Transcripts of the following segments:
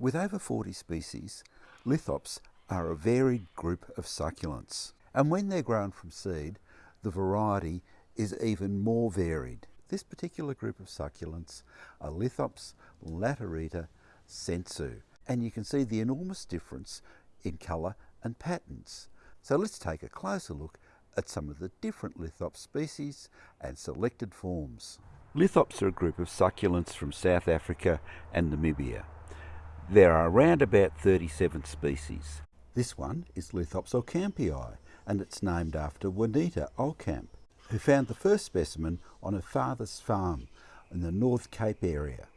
With over 40 species, lithops are a varied group of succulents. And when they're grown from seed, the variety is even more varied. This particular group of succulents are Lithops laterita sensu. And you can see the enormous difference in colour and patterns. So let's take a closer look at some of the different lithops species and selected forms. Lithops are a group of succulents from South Africa and Namibia. There are around about 37 species. This one is Lithops ocampi and it's named after Juanita Ocamp, who found the first specimen on her father's farm in the North Cape area.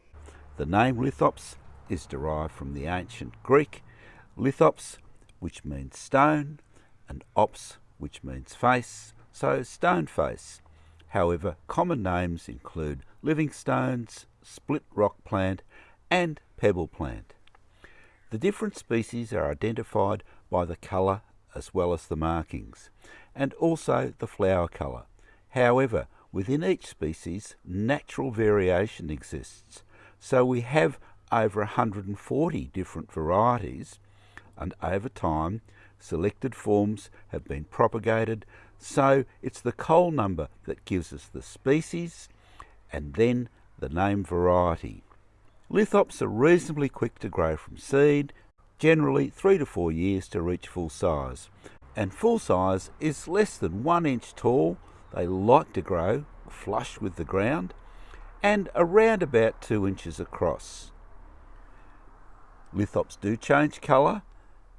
The name Lithops is derived from the ancient Greek lithos, which means stone, and ops, which means face, so stone face. However, common names include living stones, split rock plant, and pebble plant. The different species are identified by the colour as well as the markings, and also the flower colour. However, within each species, natural variation exists, so we have over 140 different varieties, and over time, selected forms have been propagated, so it's the Cole number that gives us the species and then the name variety. Lithops are reasonably quick to grow from seed, generally three to four years to reach full size. And full size is less than one inch tall. They like to grow flush with the ground and around about two inches across. Lithops do change colour,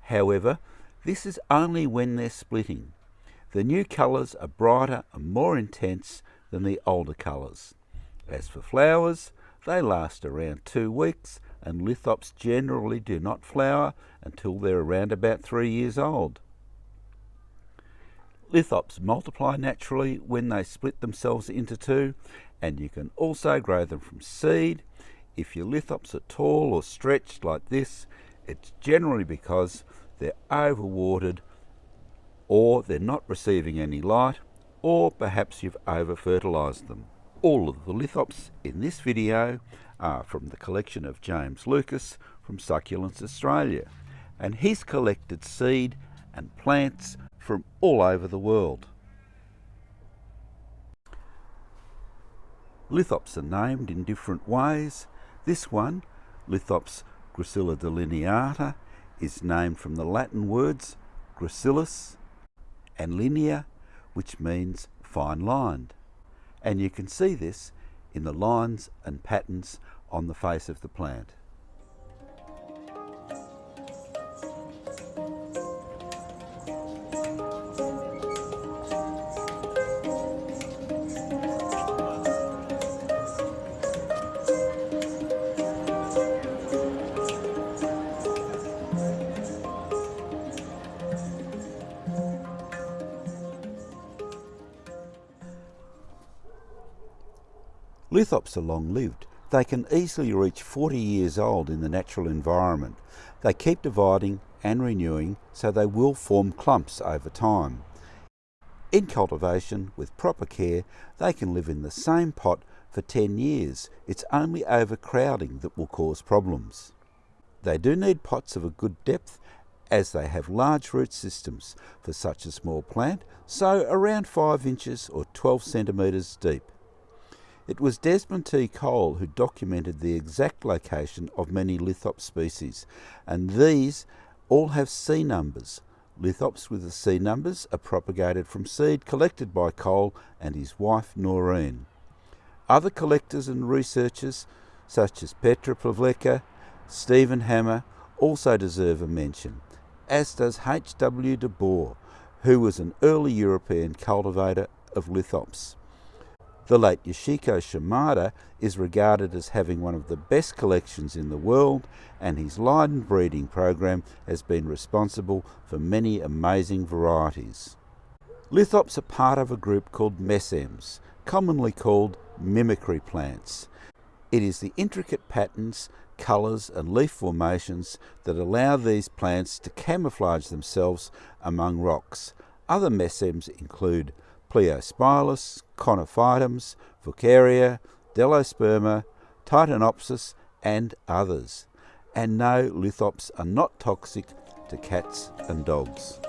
however, this is only when they're splitting. The new colours are brighter and more intense than the older colours. As for flowers, they last around two weeks and lithops generally do not flower until they're around about three years old. Lithops multiply naturally when they split themselves into two and you can also grow them from seed. If your lithops are tall or stretched like this, it's generally because they're overwatered or they're not receiving any light or perhaps you've over fertilized them. All of the lithops in this video are from the collection of James Lucas from Succulents Australia and he's collected seed and plants from all over the world. Lithops are named in different ways. This one, Lithops gracilidelineata, is named from the Latin words gracilis and linea, which means fine lined and you can see this in the lines and patterns on the face of the plant. Lithops are long-lived. They can easily reach 40 years old in the natural environment. They keep dividing and renewing, so they will form clumps over time. In cultivation, with proper care, they can live in the same pot for 10 years. It's only overcrowding that will cause problems. They do need pots of a good depth as they have large root systems for such a small plant, so around 5 inches or 12 centimetres deep. It was Desmond T. Cole who documented the exact location of many lithops species, and these all have C numbers. Lithops with the C numbers are propagated from seed collected by Cole and his wife Noreen. Other collectors and researchers, such as Petra Pavleka, Steven Hammer, also deserve a mention, as does H. W. de Boer, who was an early European cultivator of lithops. The late Yoshiko Shimada is regarded as having one of the best collections in the world and his Leiden breeding program has been responsible for many amazing varieties. Lithops are part of a group called mesems, commonly called mimicry plants. It is the intricate patterns, colours and leaf formations that allow these plants to camouflage themselves among rocks. Other mesems include Pleiospilos, Conophytums, Faucaria, Delosperma, Titanopsis and others. And no, lithops are not toxic to cats and dogs.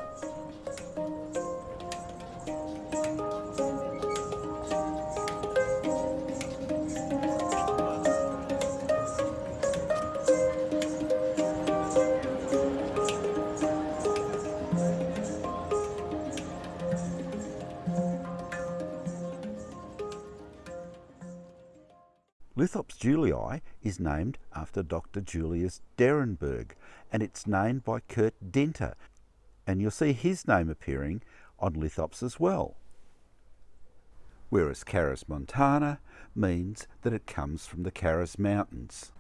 Lithops julii is named after Dr. Julius Derenberg and it's named by Kurt Dinter and you'll see his name appearing on lithops as well. Whereas karasmontana means that it comes from the Karas Mountains.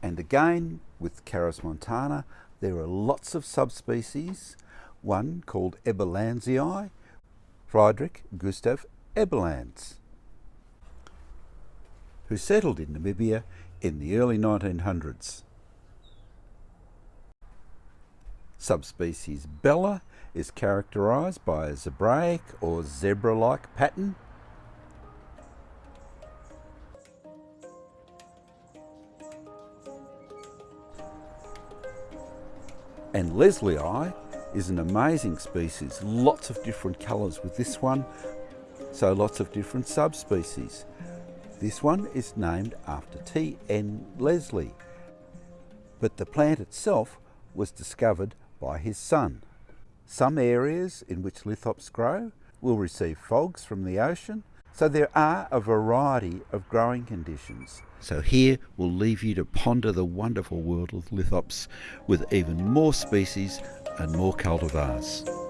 And again, with karasmontana, there are lots of subspecies, one called eberlanzii, Friedrich Gustav Eberlanz who settled in Namibia in the early 1900s. Subspecies Bella is characterised by a zebraic or zebra-like pattern and lesliei is an amazing species, lots of different colours with this one, so lots of different subspecies. This one is named after T.N. Leslie, but the plant itself was discovered by his son. Some areas in which lithops grow will receive fogs from the ocean, so there are a variety of growing conditions. So here we'll leave you to ponder the wonderful world of lithops with even more species and more cultivars.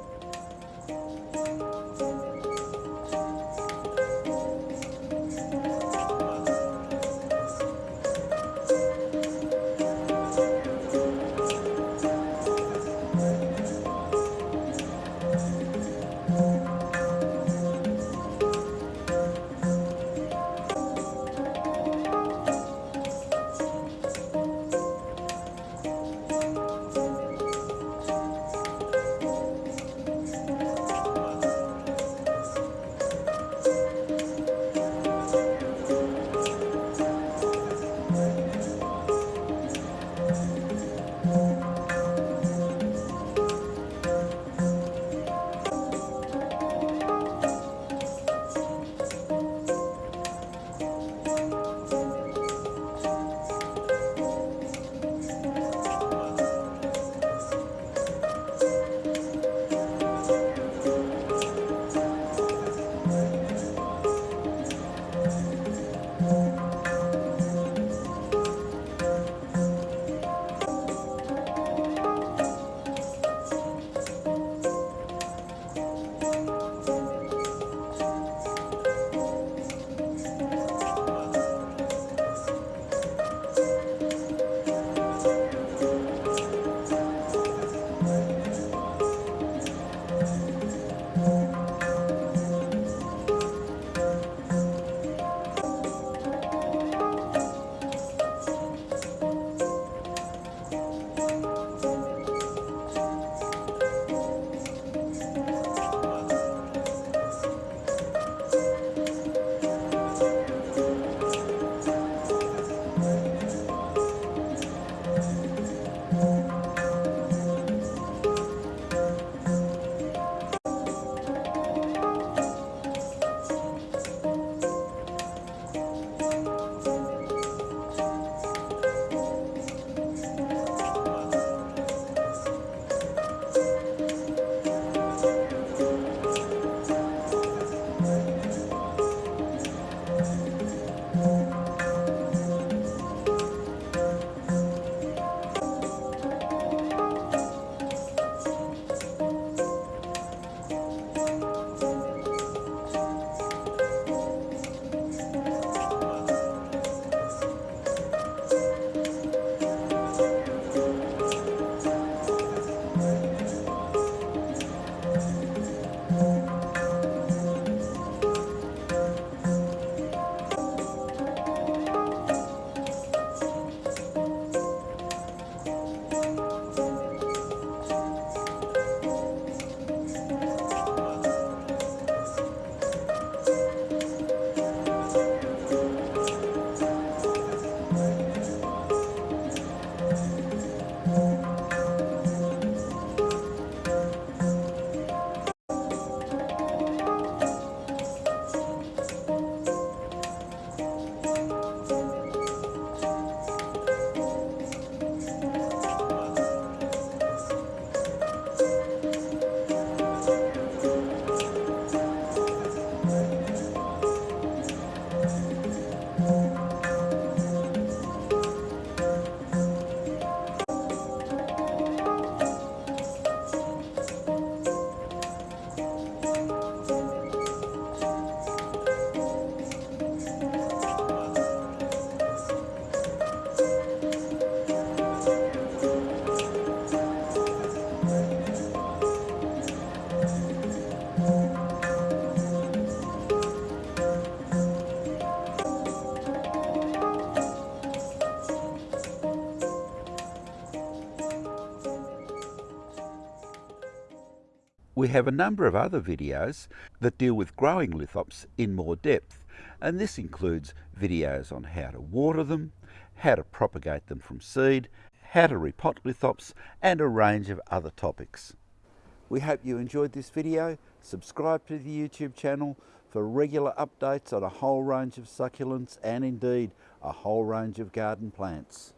We have a number of other videos that deal with growing lithops in more depth, and this includes videos on how to water them, how to propagate them from seed, how to repot lithops, and a range of other topics. We hope you enjoyed this video. Subscribe to the YouTube channel for regular updates on a whole range of succulents and indeed a whole range of garden plants.